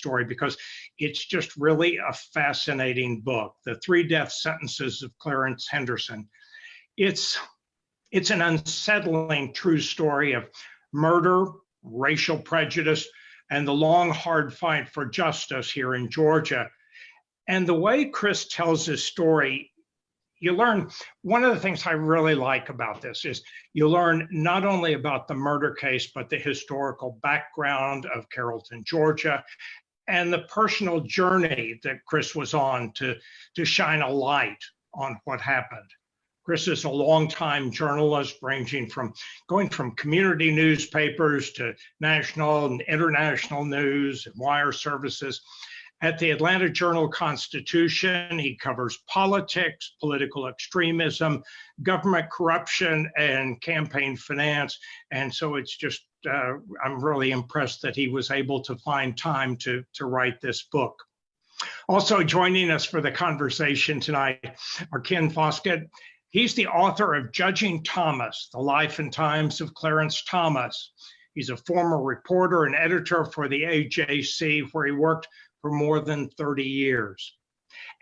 story because it's just really a fascinating book. The Three Death Sentences of Clarence Henderson. It's it's an unsettling true story of murder, racial prejudice, and the long, hard fight for justice here in Georgia. And the way Chris tells his story, you learn one of the things I really like about this is you learn not only about the murder case, but the historical background of Carrollton, Georgia, and the personal journey that Chris was on to, to shine a light on what happened. Chris is a longtime journalist, ranging from going from community newspapers to national and international news and wire services. At the Atlanta Journal Constitution, he covers politics, political extremism, government corruption, and campaign finance. And so it's just, uh, I'm really impressed that he was able to find time to, to write this book. Also joining us for the conversation tonight are Ken Foskett. He's the author of Judging Thomas, The Life and Times of Clarence Thomas. He's a former reporter and editor for the AJC, where he worked for more than 30 years.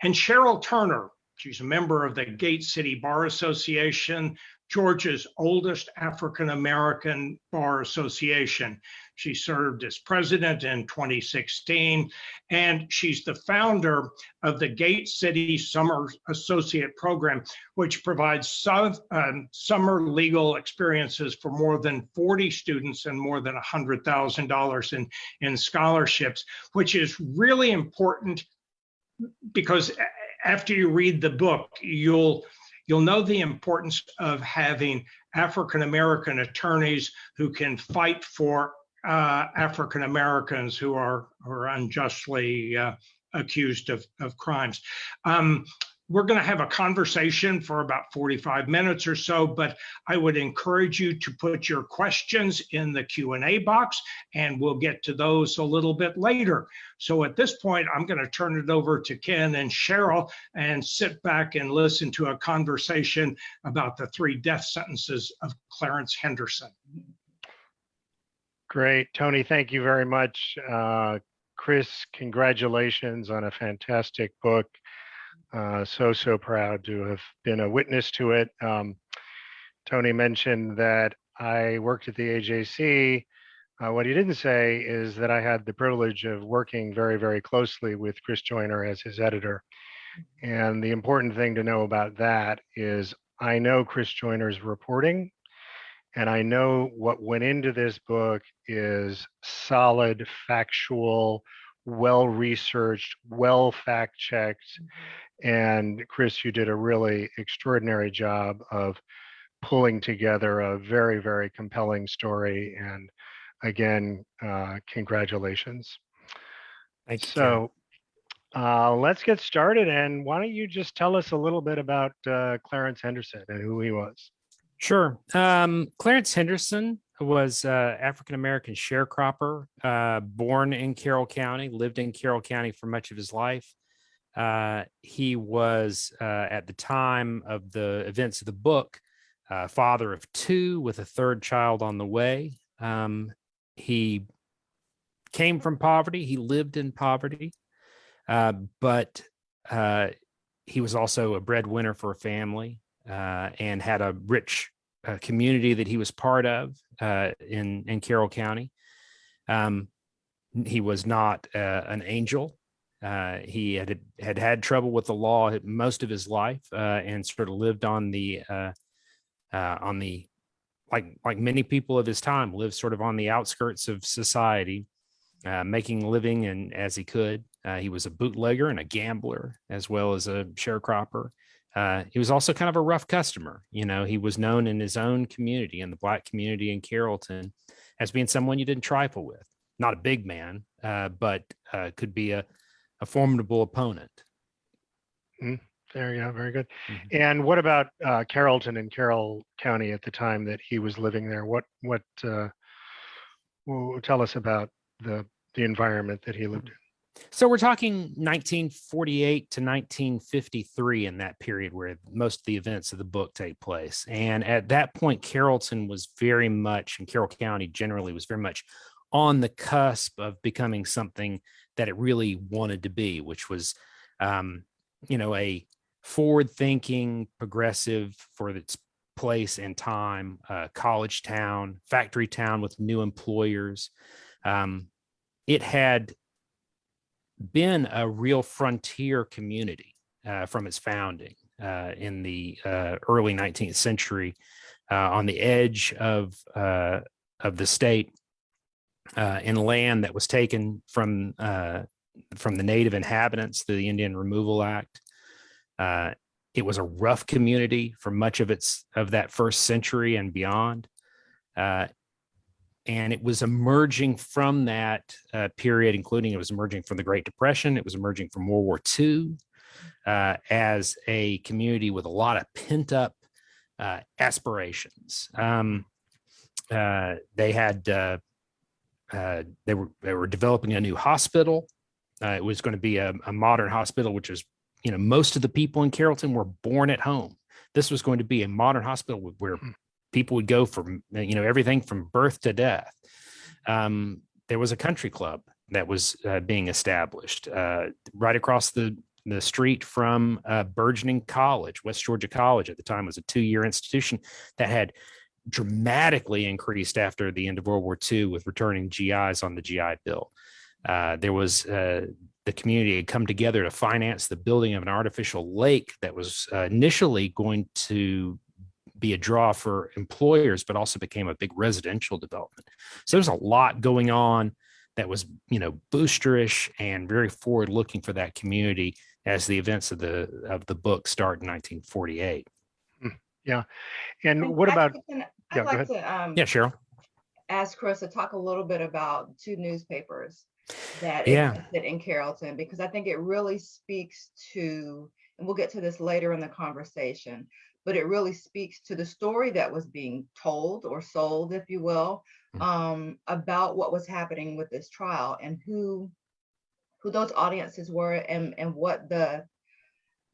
And Cheryl Turner, she's a member of the Gate City Bar Association, Georgia's oldest African American Bar Association. She served as president in 2016, and she's the founder of the Gate City Summer Associate Program, which provides some, um, summer legal experiences for more than 40 students and more than $100,000 in, in scholarships, which is really important because after you read the book, you'll you'll know the importance of having African American attorneys who can fight for uh, African Americans who are, are unjustly uh, accused of, of crimes. Um, we're going to have a conversation for about 45 minutes or so, but I would encourage you to put your questions in the Q&A box and we'll get to those a little bit later. So at this point, I'm going to turn it over to Ken and Cheryl and sit back and listen to a conversation about the three death sentences of Clarence Henderson. Great, Tony, thank you very much. Uh, Chris, congratulations on a fantastic book. Uh, so, so proud to have been a witness to it. Um, Tony mentioned that I worked at the AJC. Uh, what he didn't say is that I had the privilege of working very, very closely with Chris Joyner as his editor. And the important thing to know about that is I know Chris Joyner's reporting and I know what went into this book is solid, factual, well researched, well fact checked, and Chris, you did a really extraordinary job of pulling together a very, very compelling story. And again, uh, congratulations. Thank you. So uh, let's get started. And why don't you just tell us a little bit about uh, Clarence Henderson and who he was? Sure. Um, Clarence Henderson was uh, African-American sharecropper, uh, born in Carroll County, lived in Carroll County for much of his life. Uh, he was, uh, at the time of the events of the book, uh, father of two with a third child on the way. Um, he came from poverty. He lived in poverty, uh, but uh, he was also a breadwinner for a family uh, and had a rich community that he was part of in, in Carroll County. Um, he was not an angel. Uh, he had had had trouble with the law most of his life uh, and sort of lived on the uh, uh, on the like like many people of his time lived sort of on the outskirts of society, uh, making living and as he could. Uh, he was a bootlegger and a gambler as well as a sharecropper. he was also kind of a rough customer. You know, he was known in his own community, in the black community in Carrollton, as being someone you didn't trifle with. Not a big man, but could be a a formidable opponent. Mm, there you go. Very good. Mhm. And what about uh, Carrollton and Carroll County at the time that he was living there? What what uh, tell us about the the environment that he lived in? So we're talking 1948 to 1953 in that period where most of the events of the book take place. And at that point, Carrollton was very much, and Carroll County generally was very much on the cusp of becoming something that it really wanted to be, which was, um, you know, a forward-thinking, progressive for its place and time, uh, college town, factory town with new employers. Um, it had been a real frontier community uh, from its founding uh, in the uh, early 19th century, uh, on the edge of uh, of the state, uh, in land that was taken from from the native inhabitants through the Indian Removal Act. it was a rough community for much of its of that first century and beyond and it was emerging from that uh, period, including it was emerging from the Great Depression, it was emerging from World War II uh, as a community with a lot of pent up uh, aspirations. Um, uh, they had uh, uh, they were they were developing a new hospital. it was going to be a, a modern hospital, which is you know most of the people in Carrollton were born at home. This was going to be a modern hospital where Hmm people would go from you know everything from birth to death um, there was a country club that was uh, being established uh, right across the the street from uh, burgeoning college west georgia college at the time was a two-year institution that had dramatically increased after the end of world war ii with returning gis on the gi bill uh, there was uh, the community had come together to finance the building of an artificial lake that was uh, initially going to be a draw for employers, but also became a big residential development. So there's a lot going on that was, you know, boosterish and very forward looking for that community as the events of the of the book start in 1948. Yeah. And what about, Can- yeah, I'd like to um, Yeah, Cheryl. ask Chris to talk a little bit about two newspapers that Yeah. existed in Carrollton, because I think it really speaks to, and we'll get to this later in the conversation, but it really speaks to the story that was being told or sold, if you will, Mhm. um, about what was happening with this trial and who who those audiences were and and what the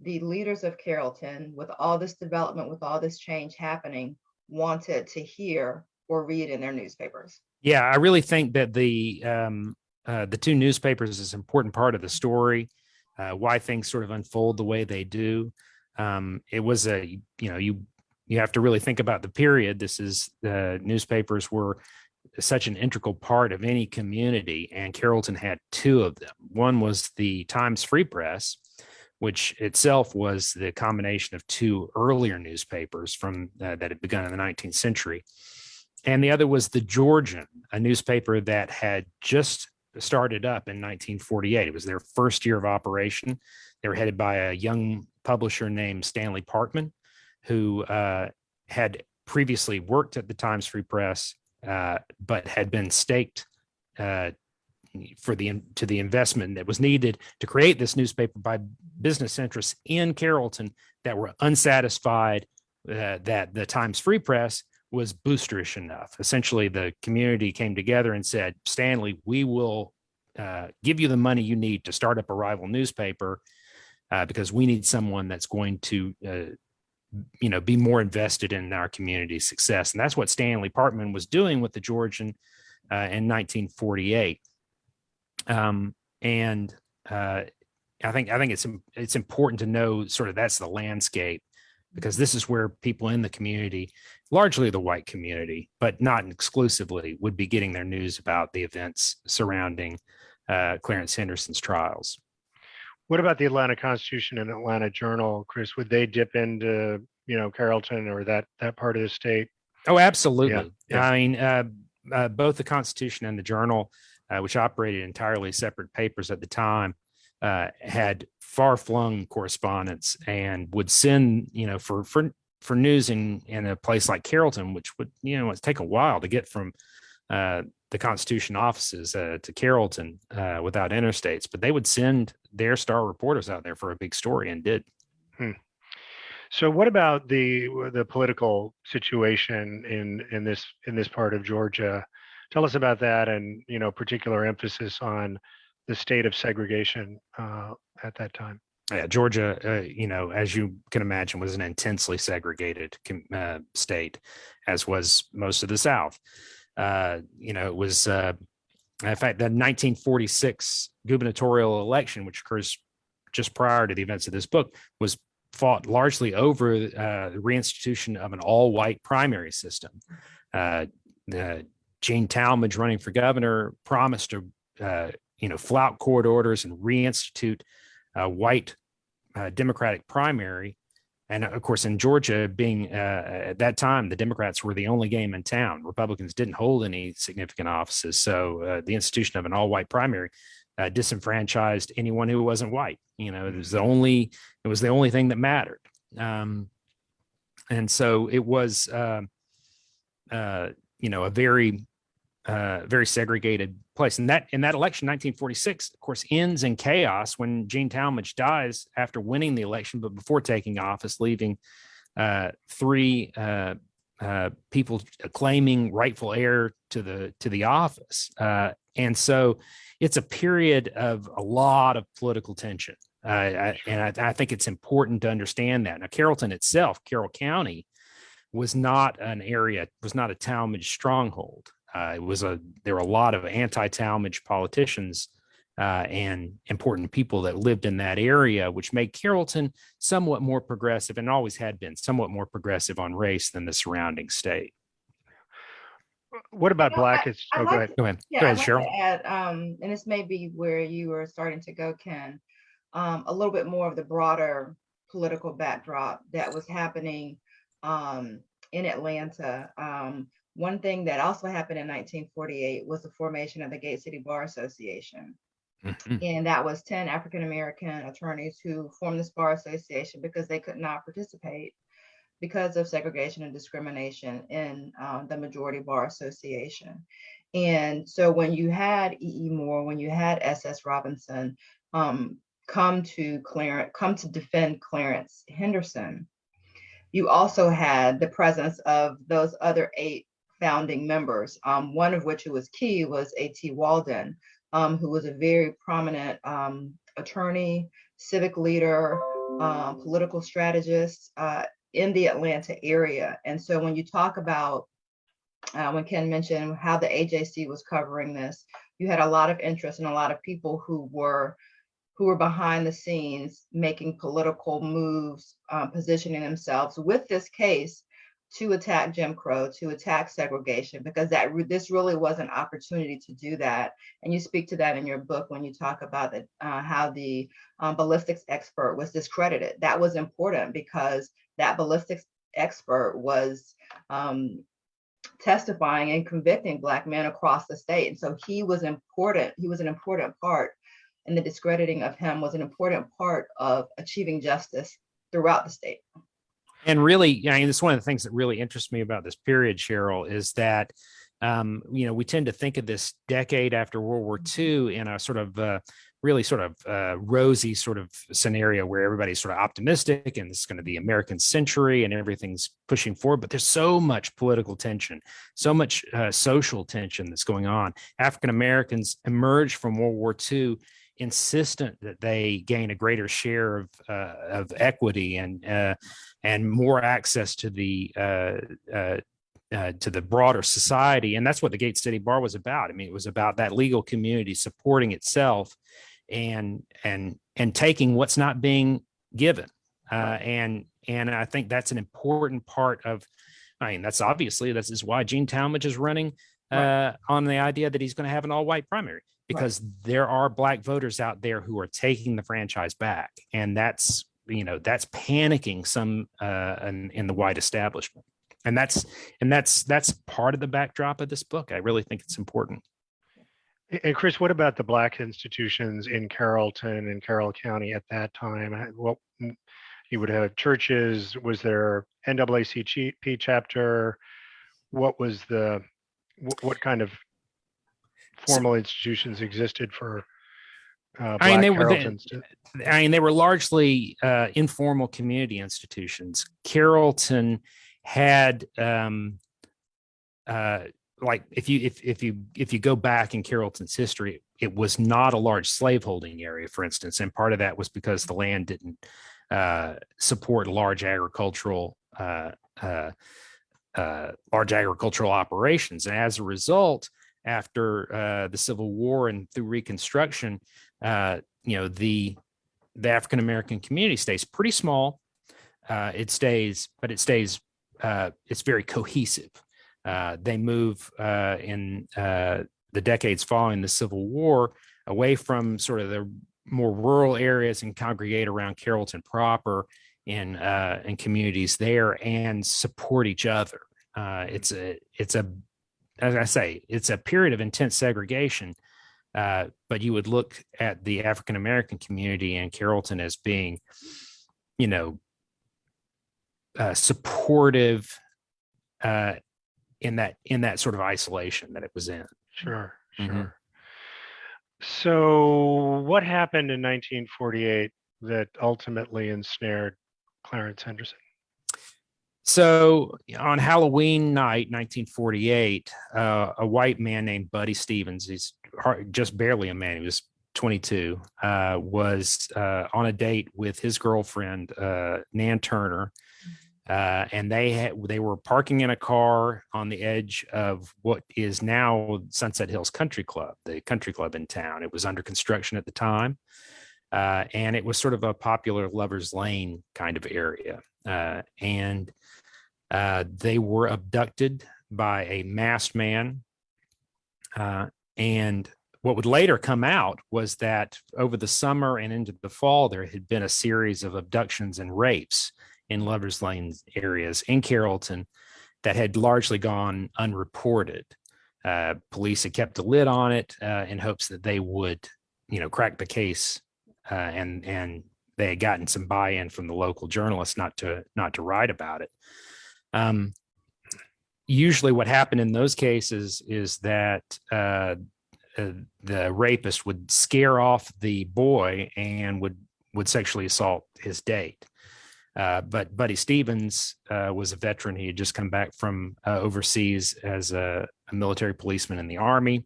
the leaders of Carrollton, with all this development, with all this change happening, wanted to hear or read in their newspapers. Yeah, I really think that the um, uh, the two newspapers is an important part of the story. Uh, why things sort of unfold the way they do. Um, it was a you know you you have to really think about the period. This is the newspapers were such an integral part of any community, and Carrollton had two of them. One was the Times Free Press, which itself was the combination of two earlier newspapers from uh, that had begun in the 19th century and the other was the Georgian, a newspaper that had just started up in 1948. It was their first year of operation. They were headed by a young publisher named Stanley Parkman, who uh, had previously worked at the Times Free Press, uh, but had been staked uh, for the to the investment that was needed to create this newspaper by business interests in Carrollton that were unsatisfied uh, that the Times Free Press was boosterish enough. Essentially, the community came together and said, Stanley, we will uh, give you the money you need to start up a rival newspaper uh, because we need someone that's going to, uh, you know, be more invested in our community's success. And that's what Stanley Parkman was doing with the Georgian uh, in 1948. Um, and uh, I think I think it's it's important to know sort of that's the landscape because this is where people in the community, largely the white community, but not exclusively, would be getting their news about the events surrounding uh, Clarence Henderson's trials. what about the Atlanta Constitution and Atlanta Journal, Chris? Would they dip into, you know, Carrollton or that, that part of the state? Oh, absolutely. yeah. I mean, uh, uh, both the Constitution and the Journal, uh, which operated entirely separate papers at the time, uh, had far-flung correspondence and would send, you know, for for for news in in a place like Carrollton, which would, you know, take a while to get from uh, the Constitution offices uh, to Carrollton uh, without interstates, but they would send their star reporters out there for a big story and did. So what about the, the political situation in, in this, in this part of Georgia? Tell us about that and, you know, particular emphasis on the state of segregation uh, at that time. Yeah, Georgia, uh, you know, as you can imagine, was an intensely segregated uh, state, as was most of the South. Uh, you know, it was uh, in fact, the 1946 gubernatorial election, which occurs just prior to the events of this book, was fought largely over uh, the reinstitution of an all-white primary system. Uh, the Gene Talmadge running for governor promised to, uh, you know, flout court orders and reinstitute a white uh, Democratic primary. And of course, in Georgia, being uh, at that time, the Democrats were the only game in town. Republicans didn't hold any significant offices. So uh, the institution of an all white primary uh, disenfranchised anyone who wasn't white. You know, it was the only it was the only thing that mattered. Um, and so it was, uh, uh, you know, a very uh, very segregated place. And that in that election, 1946, of course, ends in chaos when Gene Talmadge dies after winning the election, but before taking office, leaving uh, three uh, uh, people claiming rightful heir to the to the office. Uh, and so it's a period of a lot of political tension. Uh, I, and I, I think it's important to understand that. Now, Carrollton itself, Carroll County, was not an area, was not a Talmadge stronghold. Uh, it was a there were a lot of anti-Talmadge politicians uh, and important people that lived in that area, which made Carrollton somewhat more progressive and always had been somewhat more progressive on race than the surrounding state. What about You know, black? I- Is, I oh, go like ahead. Go ahead. Yeah, Go ahead, like Cheryl. to add, um, and this may be where you were starting to go, Ken, um, a little bit more of the broader political backdrop that was happening um, in Atlanta. Um, one thing that also happened in 1948 was the formation of the Gate City Bar Association. Mhm. And that was 10 African American attorneys who formed this bar association because they could not participate because of segregation and discrimination in um, the majority bar association. And so when you had E. E. Moore, when you had S. S. Robinson um, come to Clarence, come to defend Clarence Henderson, you also had the presence of those other eight founding members, um, one of which who was key was A.T. Walden, um, who was a very prominent um, attorney, civic leader, um, political strategist uh, in the Atlanta area. And so when you talk about, uh, when Ken mentioned how the AJC was covering this, you had a lot of interest and a lot of people who were who were behind the scenes making political moves, uh, positioning themselves with this case to attack Jim Crow, to attack segregation, because that this really was an opportunity to do that. And you speak to that in your book when you talk about the, uh, how the um, ballistics expert was discredited. That was important because that ballistics expert was um, testifying and convicting Black men across the state. And so he was important. He was an important part, and the discrediting of him was an important part of achieving justice throughout the state. And really, I mean, it's one of the things that really interests me about this period, Cheryl, is that um, you know we tend to think of this decade after World War II in a sort of uh, really sort of uh, rosy sort of scenario where everybody's sort of optimistic and it's going to be American century and everything's pushing forward. But there's so much political tension, so much uh, social tension that's going on. African Americans emerged from World War II insistent that they gain a greater share of uh, of equity and uh, and more access to the uh, uh, uh, to the broader society, and that's what the Gate City Bar was about. I mean, it was about that legal community supporting itself and and and taking what's not being given, uh, and and I think that's an important part of. I mean, that's obviously this is why Gene Talmadge is running Right. uh, on the idea that he's going to have an all-white primary because there are black voters out there who are taking the franchise back, and that's you know that's panicking some uh, in, in the white establishment, and that's and that's that's part of the backdrop of this book. I really think it's important. And Chris, what about the black institutions in Carrollton and Carroll County at that time? What mm, you would have churches? Was there NAACP chapter? What was the what, what kind of formal institutions existed for uh, I mean, they were the- Carrolltons? I mean, they were largely uh, informal community institutions. Carrollton had, um, uh, like, if you if if you if you go back in Carrollton's history, it was not a large slaveholding area, for instance, and part of that was because the land didn't uh, support large agricultural uh, uh, uh, large agricultural operations, and as a result, after uh, the Civil War and through Reconstruction, uh, you know, the the African American community stays pretty small. Uh, it stays, but it stays. Uh, it's very cohesive. Uh, they move uh, in uh, the decades following the Civil War away from sort of the more rural areas and congregate around Carrollton proper in uh, in communities there and support each other. Uh, it's a it's a as I say, it's a period of intense segregation. Uh, but you would look at the African American community in Carrollton as being, you know, uh, supportive uh, in that in that sort of isolation that it was in. Sure, Mhm. sure. So what happened in 1948 that ultimately ensnared Clarence Henderson? So on Halloween night, 1948, uh, a white man named Buddy Stevens, he's hard, just barely a man, he was 22, uh, was uh, on a date with his girlfriend, uh, Nan Turner. Uh, and they had, they were parking in a car on the edge of what is now Sunset Hills Country Club, the country club in town. It was under construction at the time. Uh, and it was sort of a popular lovers lane kind of area. Uh, and uh, they were abducted by a masked man. Uh, and what would later come out was that over the summer and into the fall, there had been a series of abductions and rapes in Lovers Lane areas in Carrollton that had largely gone unreported. Uh, police had kept a lid on it uh, in hopes that they would, you know, crack the case, uh, and and they had gotten some buy-in from the local journalists not to not to write about it. Um, usually, what happened in those cases is that uh, uh, the rapist would scare off the boy and would would sexually assault his date. Uh, but Buddy Stevens uh, was a veteran. He had just come back from uh, overseas as a, a, military policeman in the army,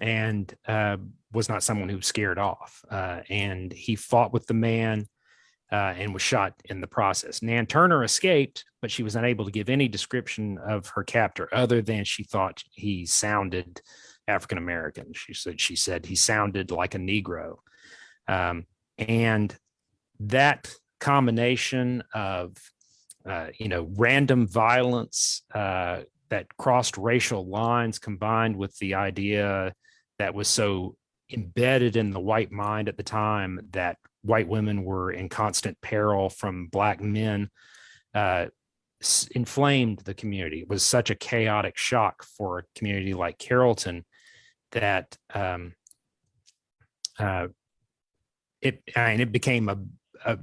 and was not someone who scared off. And he fought with the man uh, and was shot in the process. Nan Turner escaped, but she was unable to give any description of her captor other than she thought he sounded African American. She said she said he sounded like a Negro, um, and that combination of uh, you know random violence uh, that crossed racial lines combined with the idea that was so embedded in the white mind at the time that white women were in constant peril from black men uh, inflamed the community it was such a chaotic shock for a community like carrollton that um, uh, it and it became a, a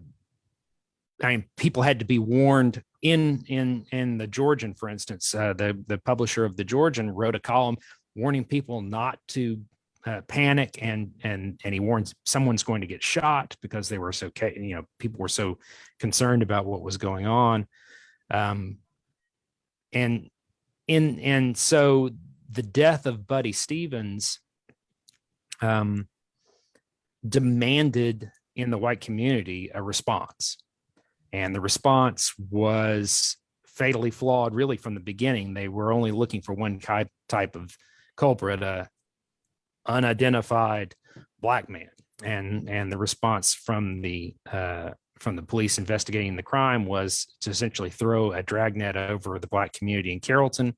I mean, people had to be warned in in in the Georgian, for instance. Uh, the the publisher of the Georgian wrote a column warning people not to uh, panic, and and and he warns someone's going to get shot because they were so you know people were so concerned about what was going on, um, and in and so the death of Buddy Stevens um, demanded in the white community a response and the response was fatally flawed really from the beginning. They were only looking for one type of culprit, a unidentified black man. And, and the response from the uh, from the police investigating the crime was to essentially throw a dragnet over the black community in Carrollton,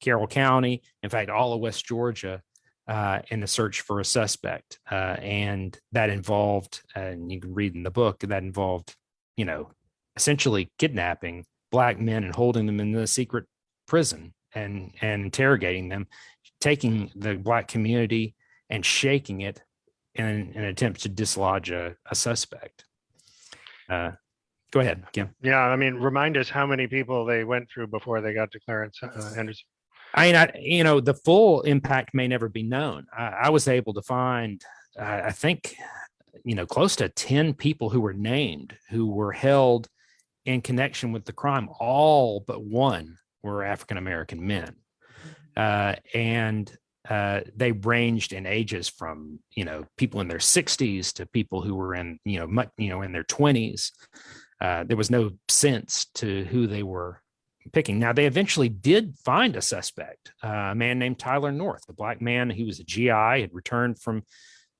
Carroll County, in fact, all of West Georgia, uh, in the search for a suspect. Uh, and that involved, and you can read in the book, that involved, you know, essentially kidnapping black men and holding them in the secret prison and and interrogating them taking the black community and shaking it in an attempt to dislodge a, a suspect uh, go ahead Ken. yeah i mean remind us how many people they went through before they got to clarence uh, henderson i mean I, you know the full impact may never be known i, I was able to find uh, i think you know close to 10 people who were named who were held in connection with the crime, all but one were African American men. Uh, and uh, they ranged in ages from you know people in their 60s to people who were in you know much, you know in their 20s. Uh, there was no sense to who they were picking. Now they eventually did find a suspect, uh, a man named Tyler North, a black man. He was a GI, had returned from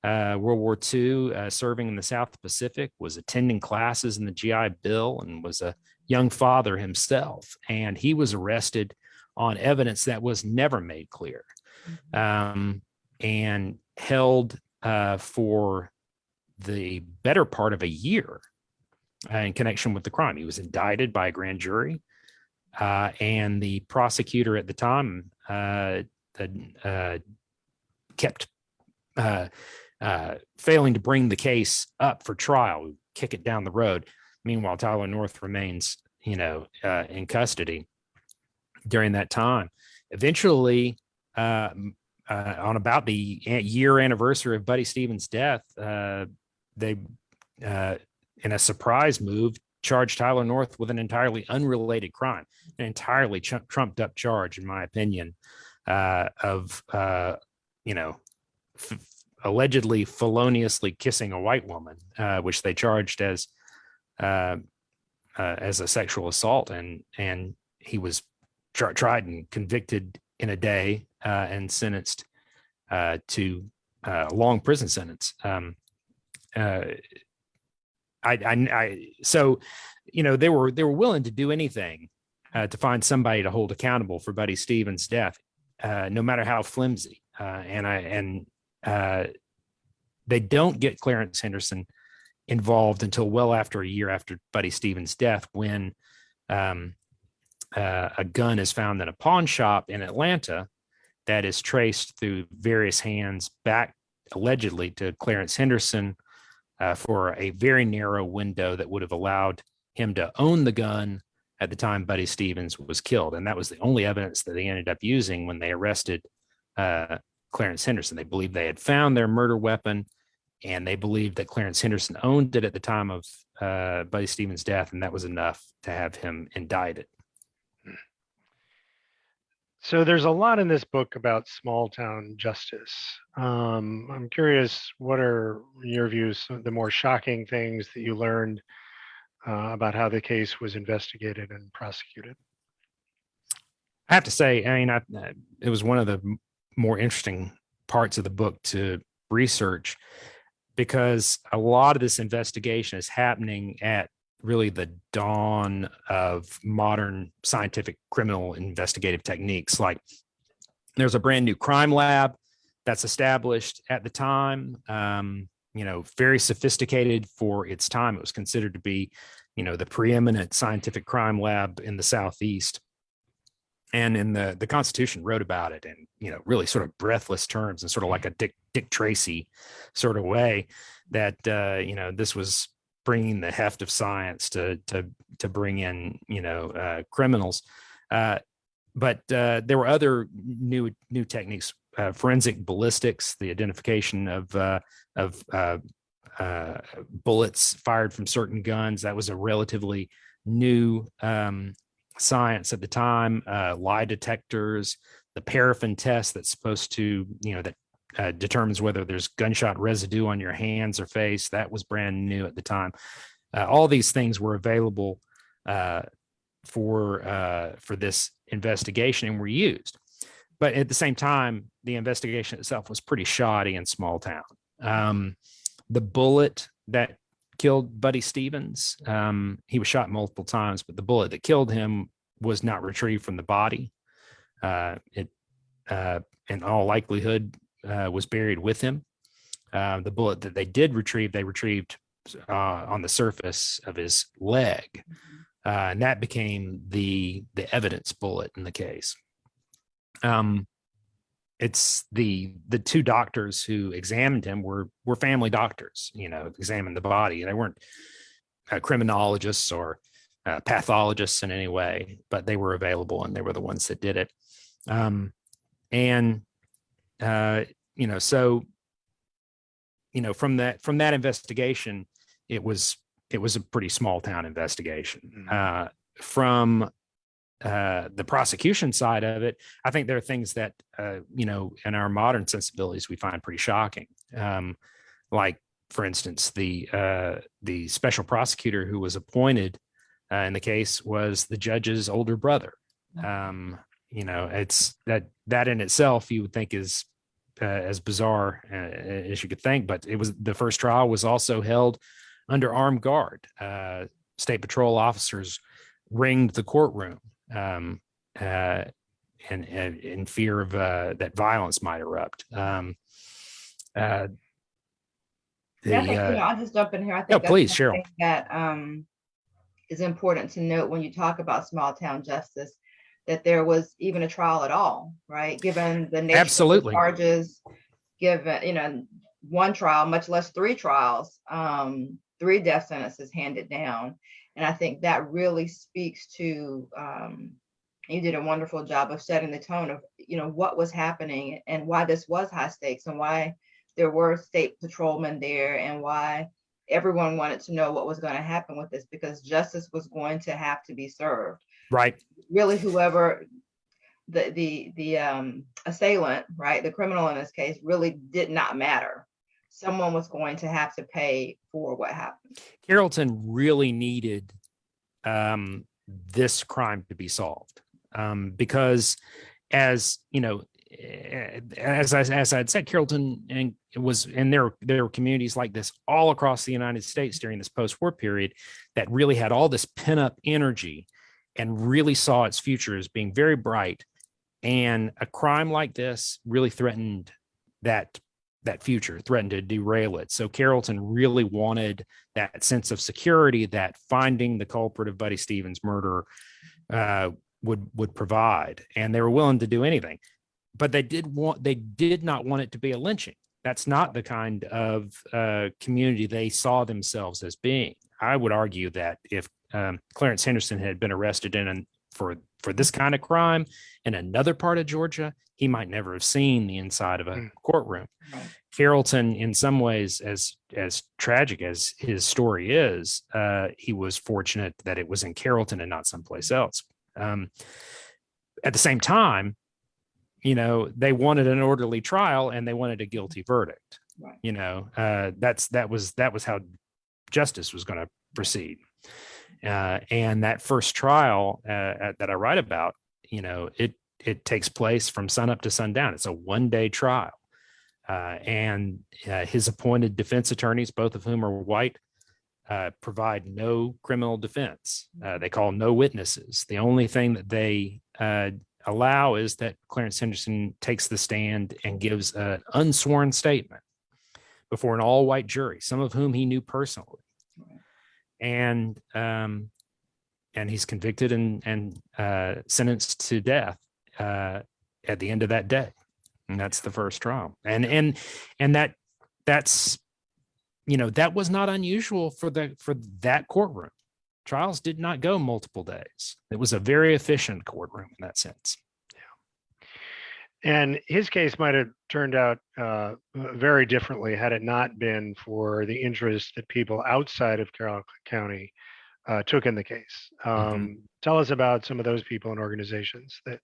uh, World War II, uh, serving in the South Pacific, was attending classes in the GI Bill, and was a young father himself. And he was arrested on evidence that was never made clear, um, and held uh, for the better part of a year uh, in connection with the crime. He was indicted by a grand jury, uh, and the prosecutor at the time uh, uh, kept uh, failing to bring the case up for trial, kick it down the road. Meanwhile, Tyler North remains, you know, in custody during that time. Eventually, uh, uh, on about the year anniversary of Buddy Stevens' death, uh, they, uh, in a surprise move, charged Tyler North with an entirely unrelated crime, an entirely trumped up charge, in my opinion, uh, of, you know, allegedly feloniously kissing a white woman, which they charged as as a sexual assault, and and he was tr- tried and convicted in a day uh, and sentenced uh, to uh, a long prison sentence. Um, uh, I, I, I, so you know they were they were willing to do anything uh, to find somebody to hold accountable for Buddy Stevens' death, uh, no matter how flimsy. Uh, and I and uh, they don't get Clarence Henderson involved until well after a year after Buddy Stevens' death, when um, uh, a gun is found in a pawn shop in Atlanta that is traced through various hands back allegedly to Clarence Henderson uh, for a very narrow window that would have allowed him to own the gun at the time Buddy Stevens was killed. And that was the only evidence that they ended up using when they arrested uh, Clarence Henderson. They believed they had found their murder weapon and they believed that Clarence Henderson owned it at the time of uh, Buddy Stevens' death, and that was enough to have him indicted. So there's a lot in this book about small town justice. Um, I'm curious, what are your views, the more shocking things that you learned uh, about how the case was investigated and prosecuted? I have to say, I mean, I, uh, it was one of the more interesting parts of the book to research because a lot of this investigation is happening at really the dawn of modern scientific criminal investigative techniques. Like there's a brand new crime lab that's established at the time, um, you know, very sophisticated for its time. It was considered to be, you know, the preeminent scientific crime lab in the Southeast and in the the constitution wrote about it in you know really sort of breathless terms and sort of like a dick dick tracy sort of way that uh you know this was bringing the heft of science to to to bring in you know uh criminals. Uh but uh there were other new new techniques uh, forensic ballistics the identification of uh of uh bullets fired from certain guns. That was a relatively new um science at the time, lie detectors, the paraffin test that's supposed to, you know, that uh, determines whether there's gunshot residue on your hands or face. That was brand new at the time. Uh, all these things were available uh, for uh, for this investigation and were used. But at the same time, the investigation itself was pretty shoddy in small town. Um, the bullet that killed Buddy Stevens. Um, he was shot multiple times, but the bullet that killed him was not retrieved from the body. Uh, it, uh, in all likelihood, uh, was buried with him. Uh, the bullet that they did retrieve, they retrieved uh, on the surface of his leg, uh, and that became the the evidence bullet in the case. Um, it's the the two doctors who examined him were were family doctors you know examined the body they weren't uh, criminologists or uh, pathologists in any way but they were available and they were the ones that did it um, and uh, you know so you know from that from that investigation it was it was a pretty small town investigation Mhm. uh, from uh, the prosecution side of it, I think there are things that uh, you know in our modern sensibilities we find pretty shocking. Um, like, for instance, the uh, the special prosecutor who was appointed uh, in the case was the judge's older brother. Um, you know, it's that that in itself you would think is uh, as bizarre uh, as you could think, but it was the first trial was also held under armed guard. Uh, state patrol officers ringed the courtroom um, uh, and, and in fear of uh, that violence might erupt. Um, uh, the, Yeah, I think, you know, I'll just jump in here. I think. that's please, Cheryl. That um is important to note when you talk about small town justice, that there was even a trial at all, right? Given the nature of the charges, given, you know, one trial, much less three trials, um, three death sentences handed down. And I think that really speaks to um you did a wonderful job of setting the tone of, you know, what was happening and why this was high stakes and why there were state patrolmen there and why everyone wanted to know what was going to happen with this because justice was going to have to be served. Right. Really, whoever the the the um, assailant, right, the criminal in this case, really did not matter. Someone was going to have to pay for what happened. Carrollton really needed um, this crime to be solved um, because, as you know, eh, as I, as I had said, Carrollton and it was and there there were communities like this all across the United States during this post-war period that really had all this pent-up energy and really saw its future as being very bright. And a crime like this really threatened that that future, threatened to derail it. So Carrollton really wanted that sense of security that finding the culprit of Buddy Stevens' murder uh, would would provide, and they were willing to do anything. But they did want they did not want it to be a lynching. That's not the kind of uh, community they saw themselves as being. I would argue that if um, Clarence Henderson had been arrested in an, for for this kind of crime in another part of Georgia, he might never have seen the inside of a Mm. courtroom. Carrollton, in some ways, as as tragic as his story is, uh, he was fortunate that it was in Carrollton and not someplace else. Um, at the same time, you know, they wanted an orderly trial and they wanted a guilty verdict. Right. You know, uh, that's that was that was how justice was going to proceed. Uh, and that first trial uh, at- that I write about, you know, it it takes place from sunup to sundown. It's a one day trial. Uh, and uh, his appointed defense attorneys, both of whom are white, uh, provide no criminal defense. Uh, they call no witnesses. The only thing that they allow is that Clarence Henderson takes the stand and gives an unsworn statement before an all white jury, some of whom he knew personally. And um, and he's convicted and and uh, sentenced to death uh, at the end of that day. And that's the first trial. And and and that that's you know that was not unusual for the for that courtroom. Trials did not go multiple days. It was a very efficient courtroom in that sense And his case might have turned out uh, very differently had it not been for the interest that people outside of Carroll County uh, took in the case. Um, Tell us about some of those people and organizations that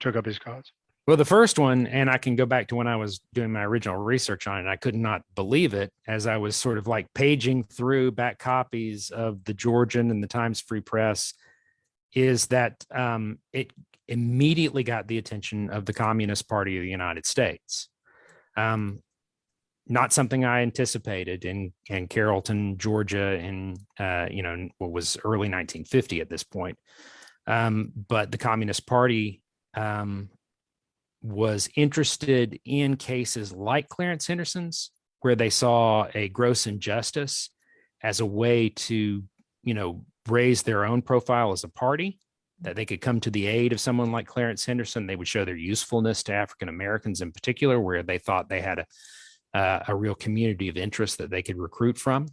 took up his cause. well the first one and i can go back to when i was doing my original research on it i could not believe it as i was sort of like paging through back copies of the georgian and the times free press is that um, it immediately got the attention of the Communist Party of the United States. Um, not something I anticipated in in Carrollton, Georgia, in uh, you know what was early 1950 at this point. Um, but the Communist Party um, was interested in cases like Clarence Henderson's, where they saw a gross injustice as a way to you know raise their own profile as a party that they could come to the aid of someone like Clarence Henderson. They would show their usefulness to African Americans in particular, where they thought they had a uh, a real community of interest that they could recruit from.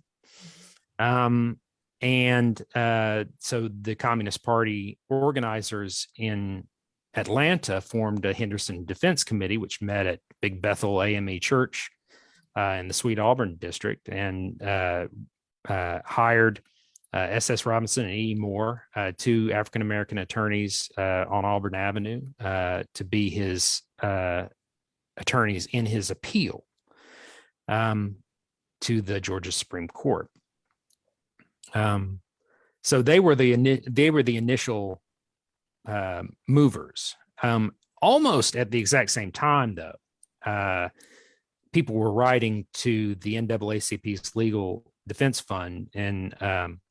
Um, and uh, so the Communist Party organizers in Atlanta formed a Henderson Defense Committee, which met at Big Bethel AME Church uh, in the Sweet Auburn district and uh, uh, hired uh, S.S. Robinson and E. Moore, uh, two African American attorneys uh, on Auburn Avenue, uh, to be his uh, attorneys in his appeal um, to the Georgia Supreme Court. Um, so they were the they were the initial uh, movers. Um, almost at the exact same time, though, people were writing to the NAACP's legal defense fund and um,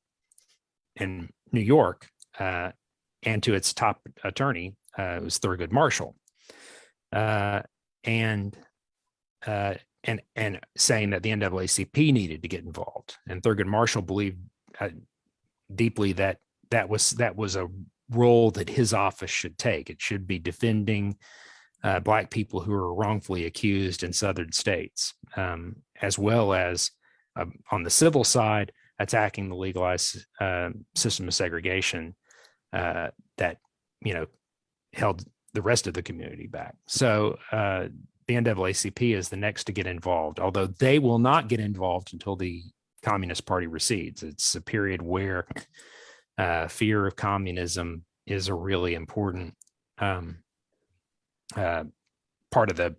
in New York uh, and to its top attorney, uh, it was Thurgood Marshall, uh, and uh, and and saying that the NAACP needed to get involved. And Thurgood Marshall believed uh, deeply that that was that was a role that his office should take. It should be defending uh, black people who are wrongfully accused in southern states, um, as well as um, on the civil side, attacking the legalized uh, system of segregation uh, that you know held the rest of the community back. So uh, the NAACP is the next to get involved, although they will not get involved until the Communist Party recedes. It's a period where uh, fear of communism is a really important um, uh, part of the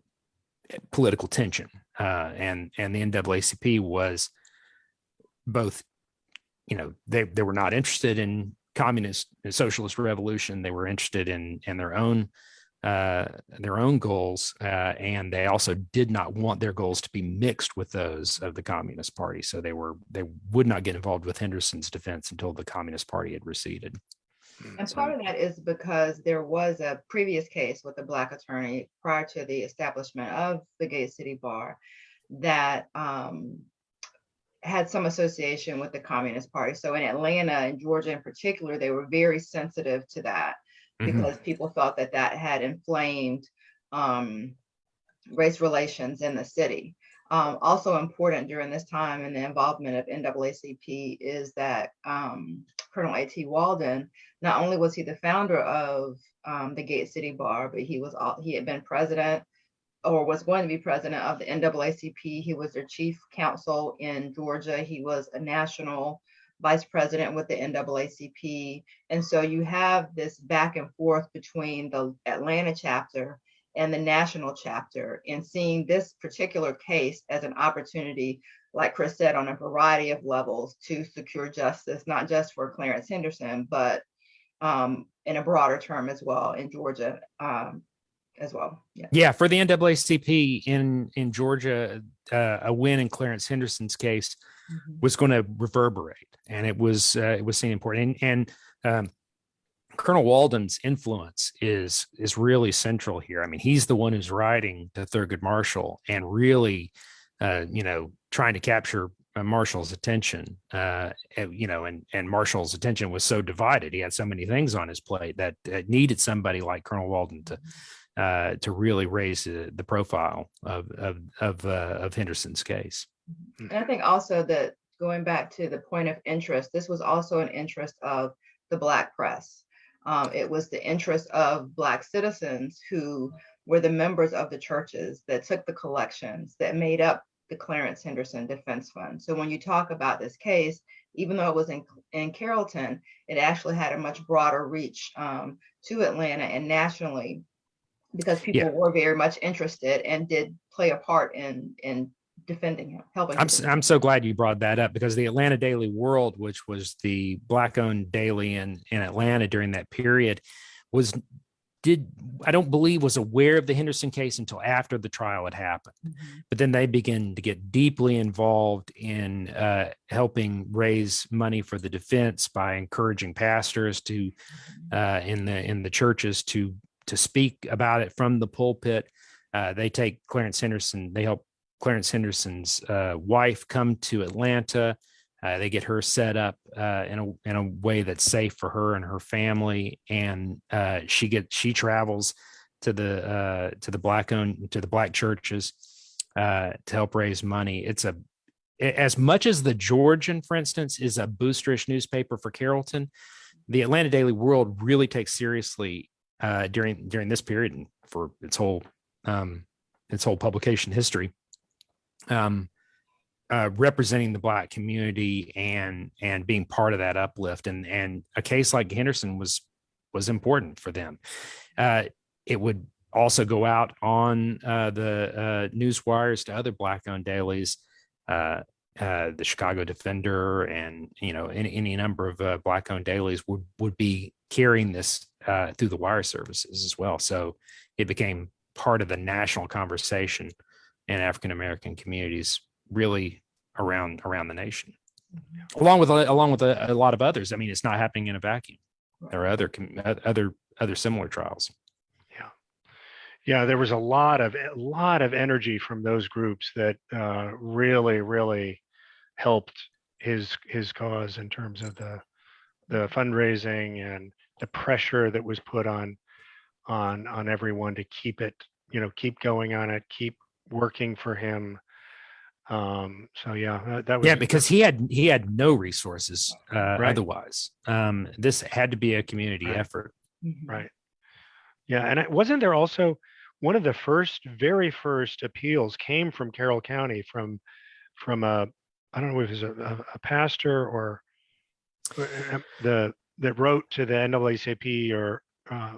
political tension, uh, and and the NAACP was both, you know, they they were not interested in communist and socialist revolution. They were interested in in their own uh, their own goals, uh, and they also did not want their goals to be mixed with those of the Communist Party. So they were they would not get involved with Henderson's defense until the Communist Party had receded. And part of that is because there was a previous case with a black attorney prior to the establishment of the Gate City Bar that um, had some association with the Communist Party. So in Atlanta and Georgia in particular, they were very sensitive to that Mhm. because people felt that that had inflamed um, race relations in the city. Um, also important during this time in the involvement of NAACP is that um, Colonel A.T. Walden, not only was he the founder of um, the Gate City Bar, but he was all, he had been president or was going to be president of the NAACP. He was their chief counsel in Georgia. He was a national vice president with the NAACP. And so you have this back and forth between the Atlanta chapter and the national chapter and seeing this particular case as an opportunity, like Chris said, on a variety of levels to secure justice, not just for Clarence Henderson, but um, in a broader term as well in Georgia um, as well. Yeah. Yeah, for the NAACP in in Georgia, uh, a win in Clarence Henderson's case was going to reverberate, and it was uh, it was seen important. And, and um, Colonel Walden's influence is is really central here. I mean, he's the one who's writing to Thurgood Marshall and really, uh, you know, trying to capture uh, Marshall's attention. Uh, and, you know, and and Marshall's attention was so divided. He had so many things on his plate that uh, needed somebody like Colonel Walden to uh, to really raise uh, the profile of of of, uh, of Henderson's case. And I think also that going back to the point of interest, this was also an interest of the Black press. Um, it was the interest of Black citizens who were the members of the churches that took the collections that made up the Clarence Henderson Defense Fund. So when you talk about this case, even though it was in, in Carrollton, it actually had a much broader reach um, to Atlanta and nationally because people Yeah. were very much interested and did play a part in in defending him, helping. I'm him I'm so glad you brought that up because the Atlanta Daily World, which was the black-owned daily in in Atlanta during that period, was did I don't believe was aware of the Henderson case until after the trial had happened. Mhm. But then they begin to get deeply involved in uh, helping raise money for the defense by encouraging pastors to uh, in the in the churches to to speak about it from the pulpit. Uh, they take Clarence Henderson. They help Clarence Henderson's uh, wife come to Atlanta. Uh, they get her set up uh, in a in a way that's safe for her and her family, and uh, she get she travels to the uh, to the black owned to the black churches to help raise money. It's a- as much as the Georgian, for instance, is a boosterish newspaper for Carrollton. The Atlanta Daily World really takes seriously uh, during during this period and for its whole um, its whole publication history, um, uh, representing the black community and and being part of that uplift. And and a case like Henderson was was important for them. Uh, it would also go out on uh, the uh, news wires to other black owned dailies. Uh, uh, the Chicago Defender and you know any, any number of uh, black-owned dailies would would be carrying this uh, through the wire services as well. So it became part of the national conversation in African American communities, really around around the nation, along with along with a, a lot of others. I mean, it's not happening in a vacuum. There are other other other similar trials. Yeah. Yeah, there was a lot of a lot of energy from those groups that uh, really, really helped his his cause in terms of the the fundraising and the pressure that was put on on on everyone to keep it, you know, keep going on it, keep working for him. Um, so yeah, that, that was yeah because he had he had no resources uh, Right. otherwise um this had to be a community Right. effort Mhm. Right. Yeah, and it- wasn't there also one of the first, very first appeals came from Carroll County from from a I don't know if it was a, a, a pastor or uh, the that wrote to the NAACP or uh,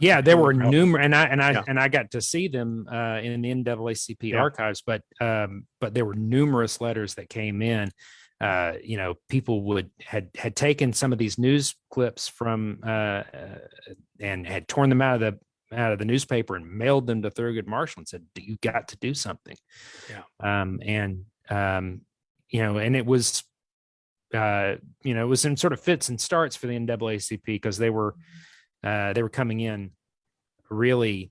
yeah there were numerous and i and i Yeah. and i got to see them uh in the naacp Yeah. archives but um but there were numerous letters that came in uh you know people would had had taken some of these news clips from uh, uh and had torn them out of the out of the newspaper and mailed them to Thurgood Marshall and said, "You got to do something." Yeah. Um, and um, you know, and it was, uh, you know, it was in sort of fits and starts for the NAACP because they were, uh, they were coming in really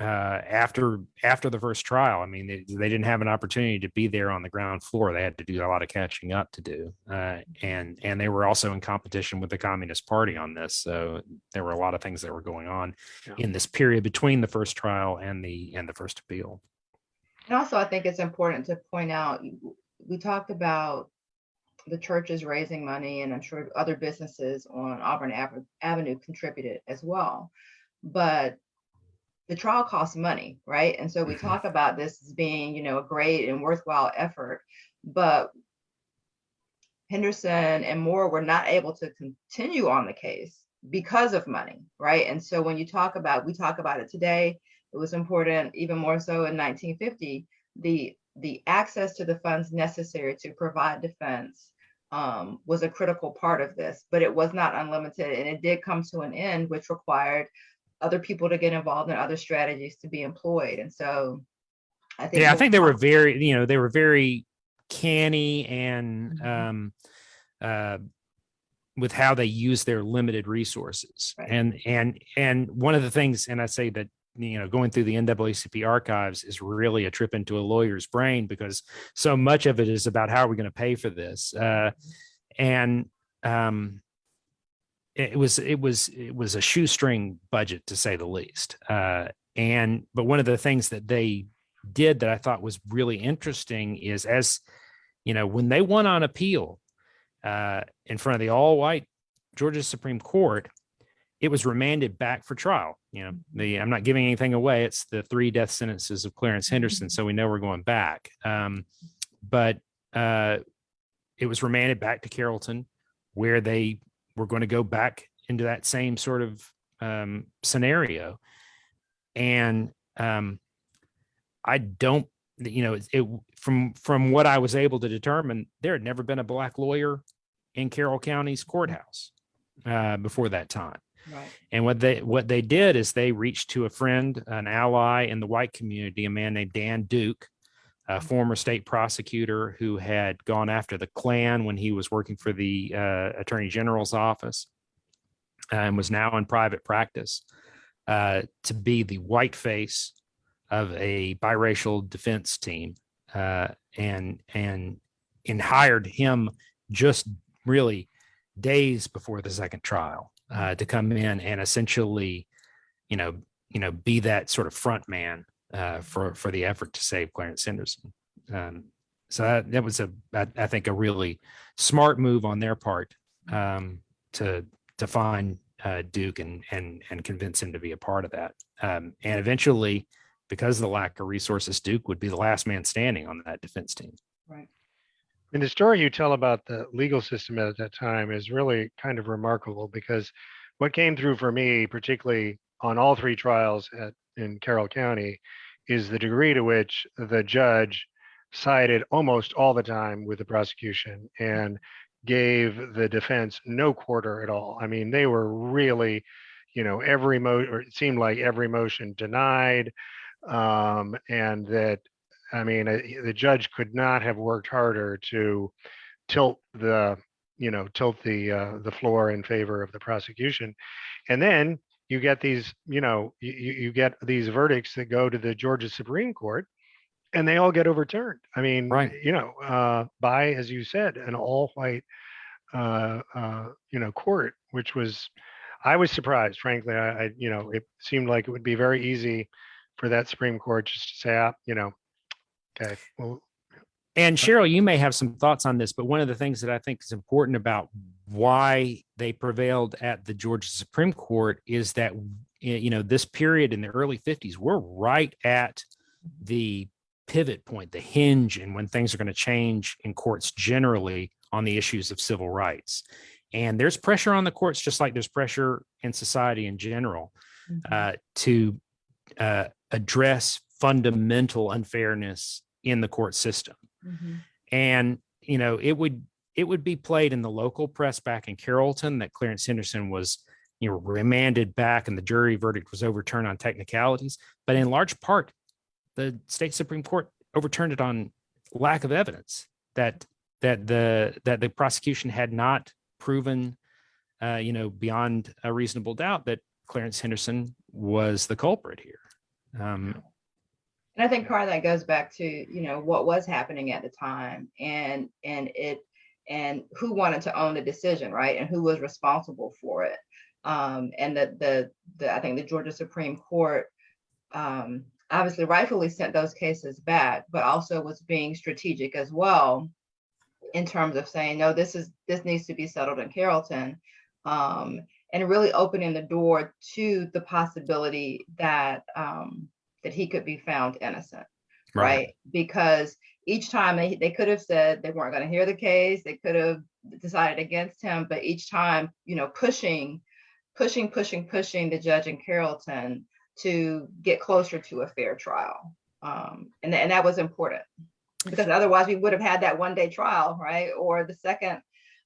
uh, after after the first trial. I mean, they, they didn't have an opportunity to be there on the ground floor. They had to do a lot of catching up to do, uh, and and they were also in competition with the Communist Party on this. So there were a lot of things that were going on Yeah. in this period between the first trial and the and the first appeal. And also, I think it's important to point out, we talked about the church is raising money, and I'm sure other businesses on Auburn Ave- Avenue contributed as well. But the trial costs money, right? And so we Mhm. talk about this as being, you know, a great and worthwhile effort, but Henderson and Moore were not able to continue on the case because of money, right? And so when you talk about, we talk about it today, it was important even more so in 1950 the the access to the funds necessary to provide defense um, was a critical part of this but it was not unlimited and it did come to an end which required other people to get involved in other strategies to be employed and so i think yeah, I think they were very, you know, they were very canny and Mhm. um, uh, with how they use their limited resources. Right. And and and one of the things, and I say that you know, going through the NAACP archives is really a trip into a lawyer's brain because so much of it is about how are we going to pay for this, uh, and um, it was it was it was a shoestring budget to say the least. Uh, and but one of the things that they did that I thought was really interesting is as you know when they won on appeal uh, in front of the all-white Georgia Supreme Court, it was remanded back for trial. You know, the I'm not giving anything away. It's the three death sentences of Clarence Henderson, so we know we're going back. Um, but uh, it was remanded back to Carrollton, where they were going to go back into that same sort of um, scenario. And um, I don't, you know, it, it from from what I was able to determine, there had never been a black lawyer in Carroll County's courthouse uh, before that time. Right. And what they what they did is they reached to a friend, an ally in the white community, a man named Dan Duke, a former state prosecutor who had gone after the Klan when he was working for the uh, Attorney General's office, and was now in private practice, uh, to be the white face of a biracial defense team, uh, and and and hired him just really days before the second trial uh, to come in and essentially, you know, you know, be that sort of front man uh, for for the effort to save Clarence Henderson. Um, so that, that was a, I, I think, a really smart move on their part um, to to find uh, Duke and and and convince him to be a part of that. Um, and eventually, because of the lack of resources, Duke would be the last man standing on that defense team. And the story you tell about the legal system at that time is really kind of remarkable because what came through for me, particularly on all three trials at in Carroll County, is the degree to which the judge sided almost all the time with the prosecution and gave the defense no quarter at all. I mean, they were really, you know, every mo, or it seemed like every motion denied. Um, and that, I mean, the judge could not have worked harder to tilt the, you know, tilt the, uh, the floor in favor of the prosecution. And then you get these, you know, you, you you get these verdicts that go to the Georgia Supreme Court and they all get overturned. I mean, Right. you know, uh, by, as you said, an all-white, uh, uh, you know, court, which was, I was surprised, frankly. I, I, you know, it seemed like it would be very easy for that Supreme Court just to say, ah, you know, okay, well, And Cheryl, you may have some thoughts on this, but one of the things that I think is important about why they prevailed at the Georgia Supreme Court is that, you know, this period in the early 50s, we're right at the pivot point, the hinge, and when things are going to change in courts generally on the issues of civil rights. And there's pressure on the courts, just like there's pressure in society in general, uh, to uh, address fundamental unfairness in the court system. Mhm. and you know it would it would be played in the local press back in carrollton that clarence henderson was you know remanded back and the jury verdict was overturned on technicalities. But in large part the state supreme court overturned it on lack of evidence that that the that the prosecution had not proven uh, you know beyond a reasonable doubt that clarence henderson was the culprit here. Um, And I think part of that goes back to, you know, what was happening at the time and, and it, and who wanted to own the decision, right? And who was responsible for it. Um, and the, the, the, I think the Georgia Supreme Court, um, obviously rightfully sent those cases back, but also was being strategic as well in terms of saying, no, this is, this needs to be settled in Carrollton. Um, and really opening the door to the possibility that, um, that he could be found innocent, right? Because each time they, they could have said they weren't going to hear the case, they could have decided against him, but each time, you know, pushing, pushing, pushing, pushing the judge in Carrollton to get closer to a fair trial. Um, and, and that was important because otherwise we would have had that one day trial, right? Or the second,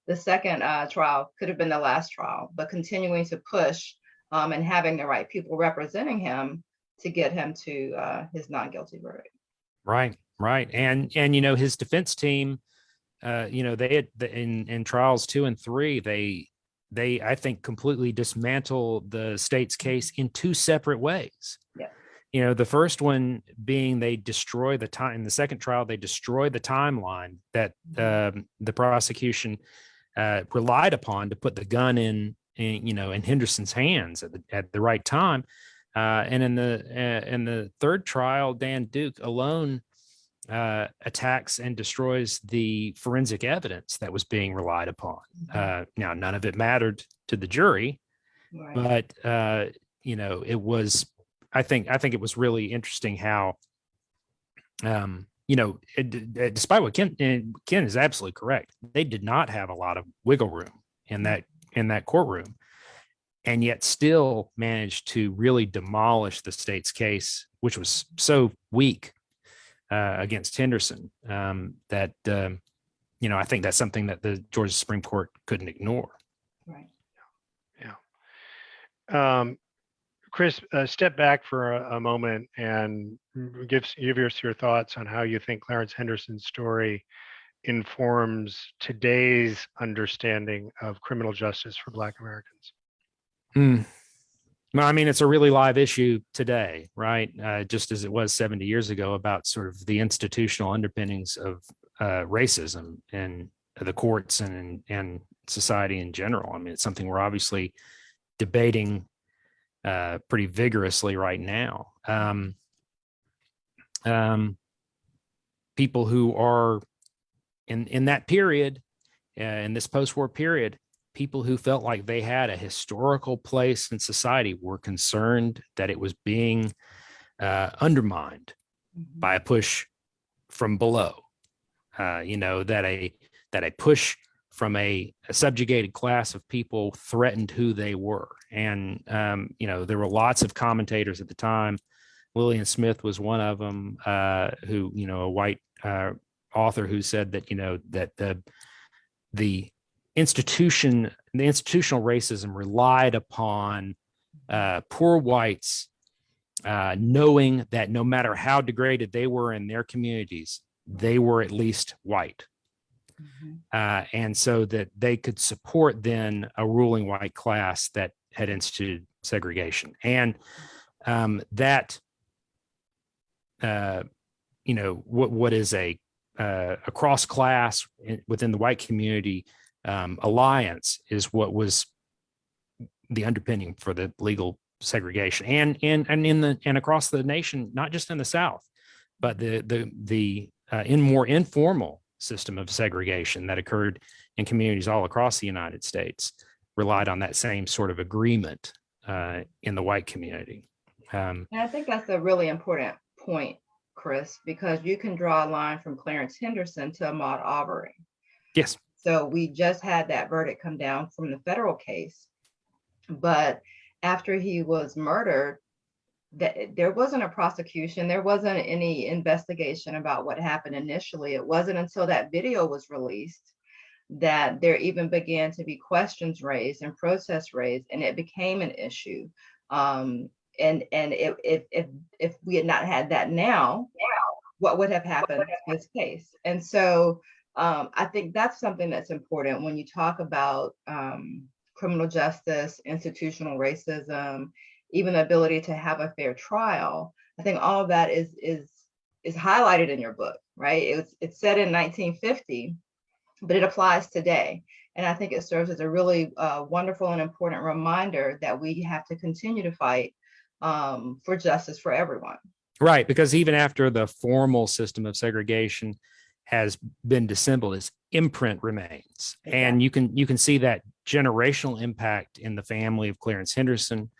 the second uh, trial could have been the last trial, but continuing to push um, and having the right people representing him to get him to uh, his non-guilty verdict. Right, right, and and you know his defense team, uh, you know they had the, in in trials two and three, they they I think completely dismantle the state's case in two separate ways. Yeah. You know, the first one being they destroy the time. In the second trial, they destroy the timeline that um, the prosecution uh, relied upon to put the gun in, in, you know, in Henderson's hands at the, at the right time. Uh, and in the uh, in the third trial, Dan Duke alone uh, attacks and destroys the forensic evidence that was being relied upon. Uh, now, none of it mattered to the jury, Right. but uh, you know, it was. I think I think it was really interesting how, um, you know, it, d- despite what Ken Ken is absolutely correct, they did not have a lot of wiggle room in that in that courtroom and yet still managed to really demolish the state's case, which was so weak uh, against Henderson um, that um, you know I think that's something that the Georgia Supreme Court couldn't ignore. right. Um, Chris, uh, step back for a, a moment and give, give us your thoughts on how you think Clarence Henderson's story informs today's understanding of criminal justice for Black Americans. Well, I mean, it's a really live issue today, right? Uh, just as it was 70 years ago about sort of the institutional underpinnings of uh, racism in the courts and and society in general. I mean, it's something we're obviously debating uh, pretty vigorously right now. Um, um, people who are in in that period, uh, in this post-war period, people who felt like they had a historical place in society were concerned that it was being uh, undermined Mhm. by a push from below. Uh, you know that a that a push from a, a subjugated class of people threatened who they were, and um, you know there were lots of commentators at the time. Lillian Smith was one of them, uh, who you know a white uh, author who said that you know that the the institution the institutional racism relied upon uh, poor whites uh, knowing that no matter how degraded they were in their communities, they were at least white. Mhm. Uh, and so that they could support then a ruling white class that had instituted segregation. And um, that, uh, you know, what what is a uh, a cross class within the white community um, alliance is what was the underpinning for the legal segregation and and and in the and across the nation not just in the south but the the the uh, in more informal system of segregation that occurred in communities all across the united states relied on that same sort of agreement uh, in the white community um, And I think that's a really important point, Chris, because you can draw a line from Clarence Henderson to Ahmaud Arbery. yes So we just had that verdict come down from the federal case. But after he was murdered, that there wasn't a prosecution, there wasn't any investigation about what happened initially. It wasn't until that video was released that there even began to be questions raised and protests raised, and it became an issue. Um, and and if if if we had not had that now, what would have happened in this case? And so um, I think that's something that's important when you talk about um, criminal justice, institutional racism, even the ability to have a fair trial. I think all of that is is is highlighted in your book, right? It was it's said in 1950, but it applies today. And I think it serves as a really uh, wonderful and important reminder that we have to continue to fight um, for justice for everyone. Right, because even after the formal system of segregation has been dissembled, its imprint remains, and you can you can see that generational impact in the family of Clarence Henderson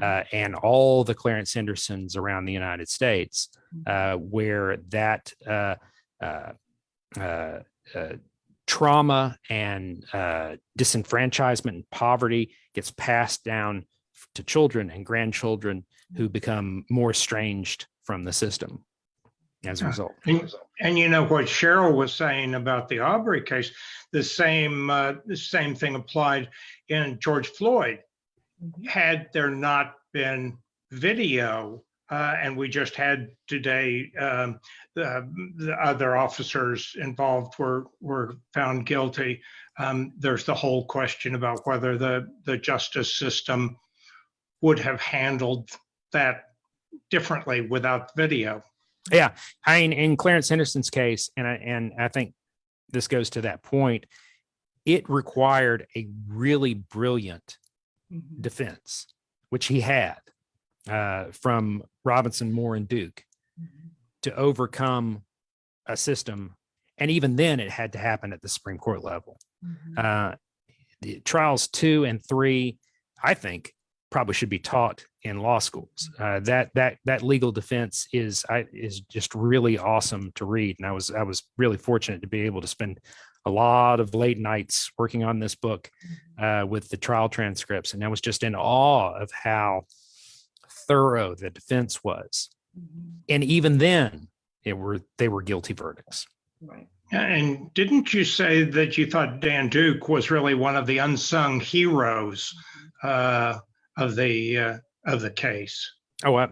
uh, and all the Clarence Hendersons around the United States, uh, where that uh, uh, uh, uh, trauma and uh, disenfranchisement and poverty gets passed down to children and grandchildren who become more estranged from the system as a Yeah. result. And, and you know what Cheryl was saying about the Arbery case, the same uh, the same thing applied in George Floyd. Mhm. Had there not been video, uh, and we just had today, um, the, the other officers involved were were found guilty. Um, there's the whole question about whether the the justice system would have handled that differently without video. Yeah, I mean, in Clarence Henderson's case, and I and I think this goes to that point. It required a really brilliant Mhm. defense, which he had uh, from Robinson, Moore, and Duke Mhm. to overcome a system. And even then, it had to happen at the Supreme Court level. Mhm. Uh, the trials two and three, I think, probably should be taught in law schools. Uh, that that that legal defense is I, is just really awesome to read, and I was I was really fortunate to be able to spend a lot of late nights working on this book uh, with the trial transcripts, and I was just in awe of how thorough the defense was. Mhm. And even then, it were they were guilty verdicts. Right. And didn't you say that you thought Dan Duke was really one of the unsung heroes uh, of the uh, of the case? Oh, I,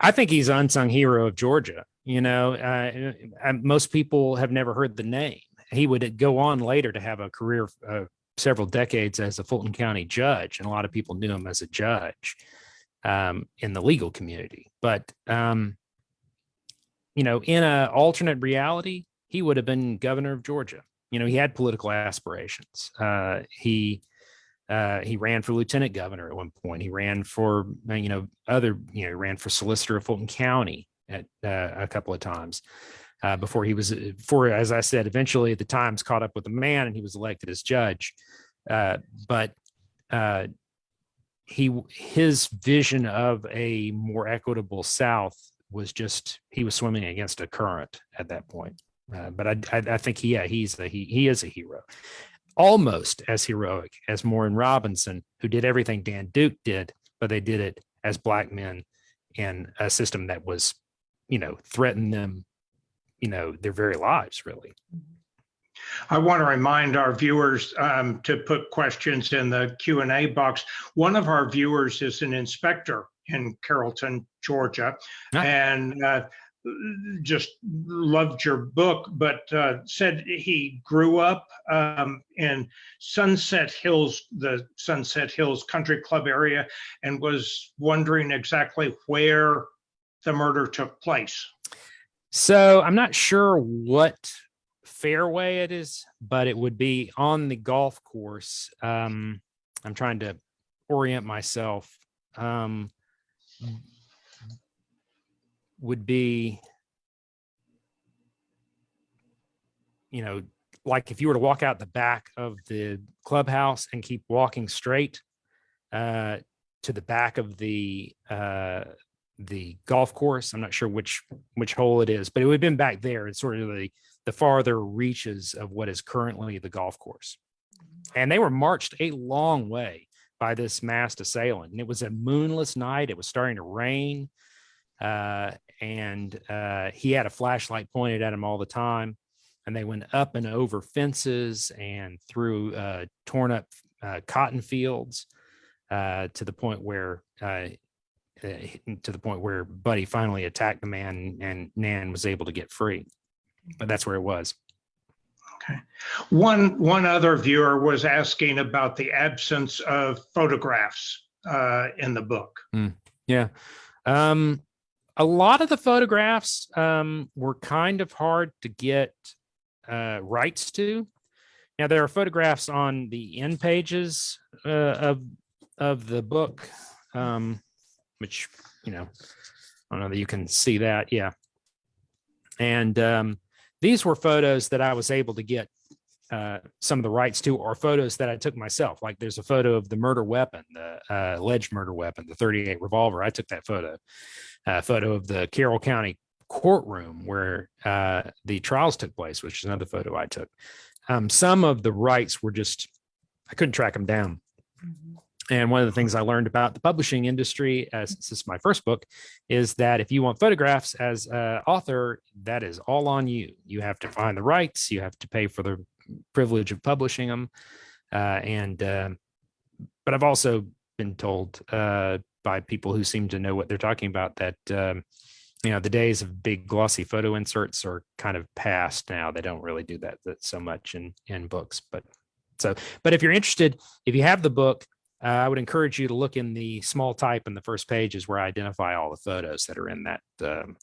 I think he's unsung hero of Georgia. You know, uh, most people have never heard the name. He would go on later to have a career uh, several decades as a Fulton County judge, and a lot of people knew him as a judge um, in the legal community. But um, you know, in an alternate reality, he would have been governor of Georgia. You know, he had political aspirations. Uh, he uh, he ran for lieutenant governor at one point. He ran for, uh, you know, other, you know, he ran for solicitor of Fulton County at uh, a couple of times uh, before he was, for as I said, eventually the Times caught up with the man and he was elected as judge. Uh, but uh, he, his vision of a more equitable South was just he was swimming against a current at that point. Uh, but I, I, I think, yeah, he's the he he is a hero almost as heroic as Moore and Robinson, who did everything Dan Duke did, but they did it as black men in a system that was, you know, threatened them, you know, their very lives, really. I want to remind our viewers um, to put questions in the Q and A box. One of our viewers is an inspector in Carrollton, Georgia, Ah. and uh, just loved your book, but uh, said he grew up um, in Sunset Hills, the Sunset Hills Country Club area, and was wondering exactly where the murder took place. So I'm not sure what fairway it is, but it would be on the golf course. Um, I'm trying to orient myself. Um, would be, you know, like if you were to walk out the back of the clubhouse and keep walking straight uh, to the back of the uh, the golf course. I'm not sure which which hole it is, but it would have been back there. It's sort of the the farther reaches of what is currently the golf course. And they were marched a long way by this masked assailant. And it was a moonless night. It was starting to rain. Uh, and uh, he had a flashlight pointed at him all the time. And they went up and over fences and through uh, torn up uh, cotton fields uh, to the point where uh, uh, to the point where Buddy finally attacked the man and Nan was able to get free. But that's where it was. Okay. One one other viewer was asking about the absence of photographs uh, in the book. Yeah. Um, a lot of the photographs um, were kind of hard to get uh, rights to. Now there are photographs on the end pages uh, of of the book, um, which you know, I don't know that you can see that. Yeah, and um, these were photos that I was able to get uh, some of the rights to, or photos that I took myself. Like there's a photo of the murder weapon, the uh, alleged murder weapon, the 38 revolver. I took that photo. A photo of the Carroll County courtroom where uh, the trials took place, which is another photo I took. Um, some of the rights were just I couldn't track them down. And one of the things I learned about the publishing industry, as this is my first book, is that if you want photographs as an author, that is all on you. You have to find the rights, you have to pay for the privilege of publishing them, uh, and uh, but I've also been told uh, by people who seem to know what they're talking about that um, you know the days of big glossy photo inserts are kind of past now. They don't really do that, that so much in in books, but so but if you're interested, if you have the book uh, I would encourage you to look in the small type in the first pages where I identify all the photos that are in that um,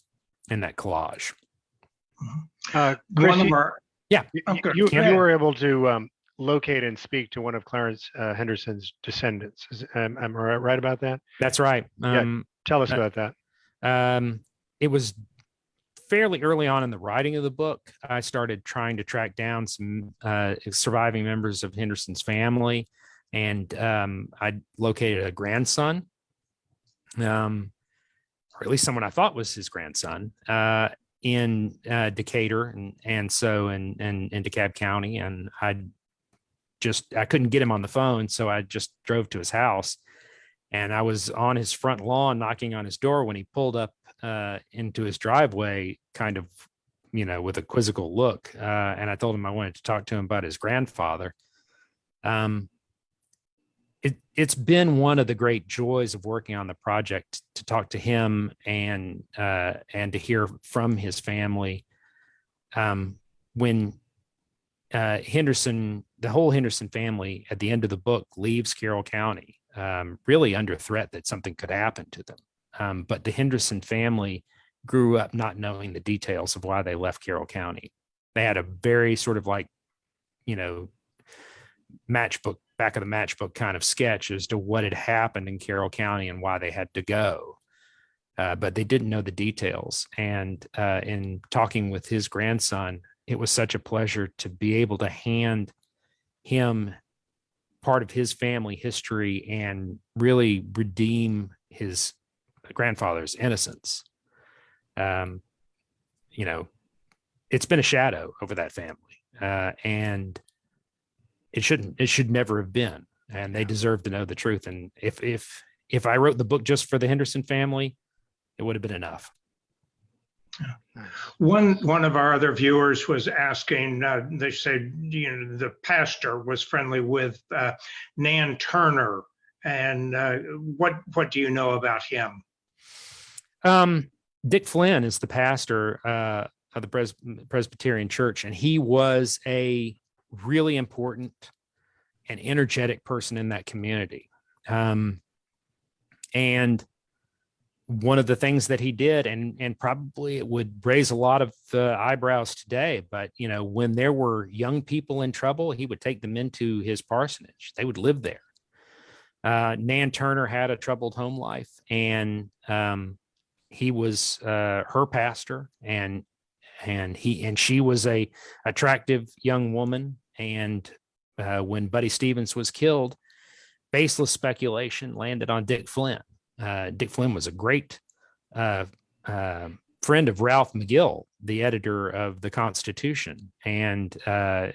in that collage. Uh, Chris, One of you- our you, Oh, you- you, Yeah. you were able to um, locate and speak to one of Clarence uh, Henderson's descendants. Is, am, am I right about that? That's right. Yeah. Um, Tell us Uh, about that. um, it was fairly early on in the writing of the book. I started trying to track down some uh, surviving members of Henderson's family, and um, I located a grandson, um, or at least someone I thought was his grandson, uh, in uh, Decatur, and and so in in, in DeKalb County, and I just I couldn't get him on the phone, so I just drove to his house and I was on his front lawn knocking on his door when he pulled up uh, into his driveway, kind of, you know, with a quizzical look. Uh, and I told him I wanted to talk to him about his grandfather. Um, it, it's been one of the great joys of working on the project to talk to him and uh, and to hear from his family. Um, when uh, Henderson, the whole Henderson family, at the end of the book, leaves Carroll County um, really under threat that something could happen to them. Um, but the Henderson family grew up not knowing the details of why they left Carroll County. They had a very sort of like, you know, matchbook, back of the matchbook kind of sketch as to what had happened in Carroll County and why they had to go. Uh, but they didn't know the details. And uh, in talking with his grandson, it was such a pleasure to be able to hand him part of his family history and really redeem his grandfather's innocence. Um, you know, it's been a shadow over that family, uh, and it shouldn't. It should never have been. And they deserve to know the truth. And if if if I wrote the book just for the Henderson family, it would have been enough. One, one of our other viewers was asking, uh, they said, you know, the pastor was friendly with uh, Nan Turner. And uh, what, what do you know about him? Um, Dick Flynn is the pastor uh, of the Pres- Presbyterian Church, and he was a really important and energetic person in that community. Um, and one of the things that he did, and and probably it would raise a lot of uh, eyebrows today, but you know, when there were young people in trouble, he would take them into his parsonage. They would live there. Uh, Nan Turner had a troubled home life, and um, he was uh, her pastor, and and he and she was a attractive young woman. And uh, when Buddy Stevens was killed, baseless speculation landed on Dick Flynn. Uh, Dick Flynn was a great uh, uh, friend of Ralph McGill, the editor of the Constitution, and uh,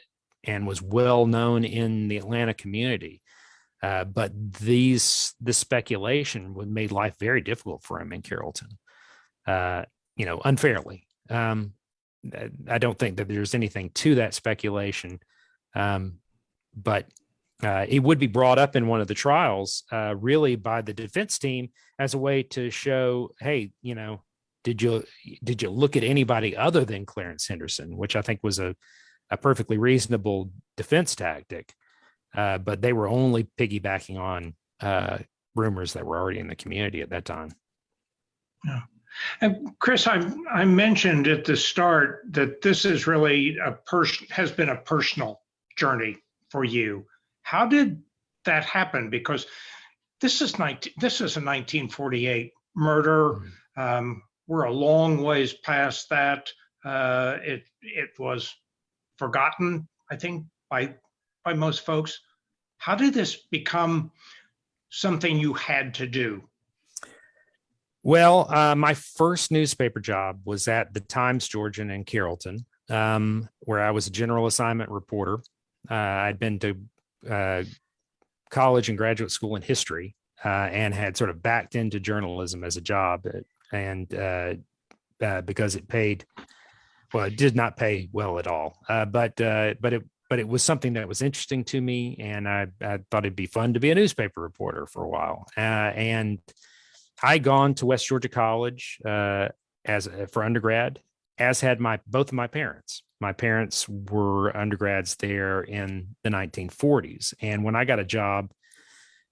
and was well known in the Atlanta community. Uh, but these this speculation would made life very difficult for him in Carrollton, you know, unfairly. Um, I don't think that there's anything to that speculation, um, but uh, it would be brought up in one of the trials, uh, really by the defense team as a way to show, hey, you know, did you did you look at anybody other than Clarence Henderson, which I think was a a perfectly reasonable defense tactic, uh, but they were only piggybacking on uh, rumors that were already in the community at that time. Yeah. And Chris, I, I mentioned at the start that this is really a person has been a personal journey for you. How did that happen? Because this is 19, this is a 1948 murder. Um, we're a long ways past that. Uh, it it was forgotten, I think, by by most folks. How did this become something you had to do? Well, uh, my first newspaper job was at the Times Georgian in Carrollton, um, where I was a general assignment reporter. Uh, I'd been to uh, college and graduate school in history uh, and had sort of backed into journalism as a job, and uh, uh, because it paid, well, it did not pay well at all, but but it but it was something that was interesting to me, and I, I thought it'd be fun to be a newspaper reporter for a while, and I gone to West Georgia College uh, as for undergrad, as had my both of my parents. My parents were undergrads there in the 1940s, and when I got a job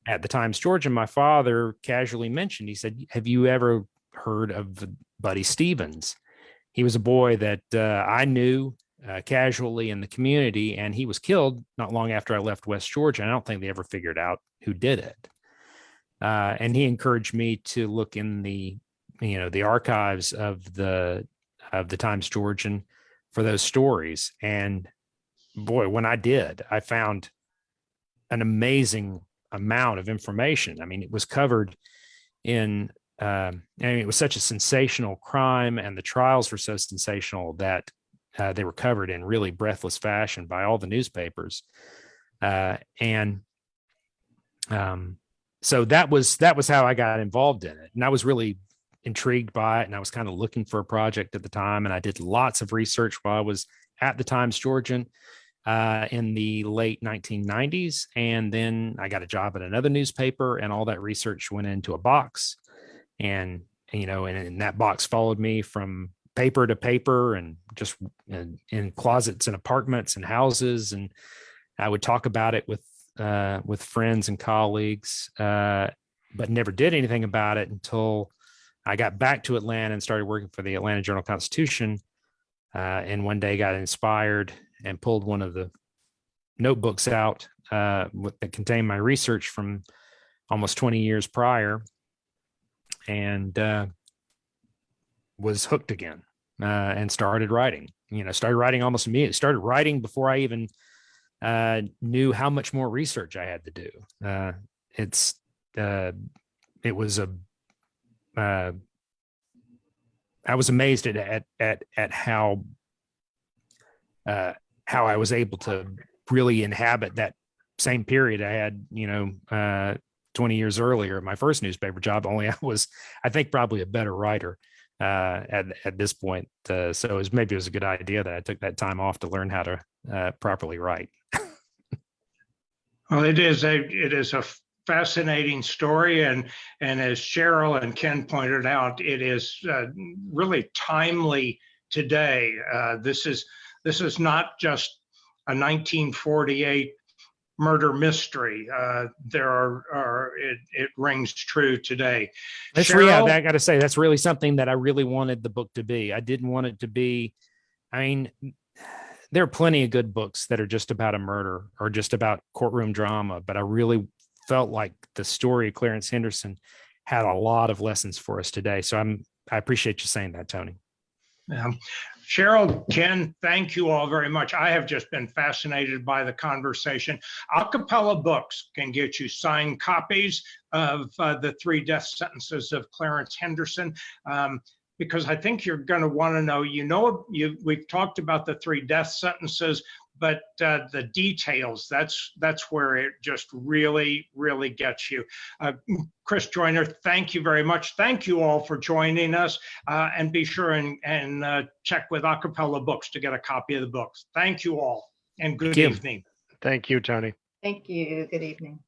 at the Times Georgian, my father casually mentioned. He said, "Have you ever heard of Buddy Stevens?" He was a boy that uh, I knew uh, casually in the community, and he was killed not long after I left West Georgia. I don't think they ever figured out who did it. Uh, and he encouraged me to look in the you know the archives of the of the Times Georgian for those stories. And boy, when I did, I found an amazing amount of information. I mean, it was covered in um, I mean, it was such a sensational crime, and the trials were so sensational that uh, they were covered in really breathless fashion by all the newspapers. Uh, and um, so that was that was how I got involved in it, and I was really intrigued by it, and I was kind of looking for a project at the time, and I did lots of research while I was at the Times Georgian uh, in the late 1990s, and then I got a job at another newspaper, and all that research went into a box, and you know, and, and that box followed me from paper to paper, and just in, in closets and apartments and houses, and I would talk about it with uh, with friends and colleagues, uh, but never did anything about it until I got back to Atlanta and started working for the Atlanta Journal Constitution. Uh, and one day got inspired and pulled one of the notebooks out uh, that contained my research from almost 20 years prior and uh, was hooked again uh, and started writing. You know, started writing almost immediately. Started writing before I even uh, knew how much more research I had to do. Uh, it's it was a uh, I was amazed at at at, at how uh, how I was able to really inhabit that same period I had, you know, uh, 20 years earlier, my first newspaper job. Only I was, I think, probably a better writer uh, at at this point. Uh, so it was maybe it was a good idea that I took that time off to learn how to uh, properly write. Well, it is a, it is a fascinating story and, and as Cheryl and Ken pointed out, it is uh, really timely today. Uh, This is, this is not just a 1948 murder mystery. Uh, There are, are, it, it rings true today. That's yeah, Cheryl? I got to say that's really something that I really wanted the book to be. I didn't want it to be. I mean, there are plenty of good books that are just about a murder or just about courtroom drama, but I really felt like the story of Clarence Henderson had a lot of lessons for us today. So I'm I appreciate you saying that, Tony. Yeah. Cheryl, Ken, thank you all very much. I have just been fascinated by the conversation. A Cappella Books can get you signed copies of uh, the three death sentences of Clarence Henderson. um, because I think you're going to want to know, you know, you, we've talked about the three death sentences, but uh, the details, that's, that's where it just really, really gets you. Uh, Chris Joyner, thank you very much. Thank you all for joining us. Uh, and be sure and, and uh, check with A Cappella Books to get a copy of the books. Thank you all and good you. evening. Thank you, Tony. Thank you. Good evening. Good night.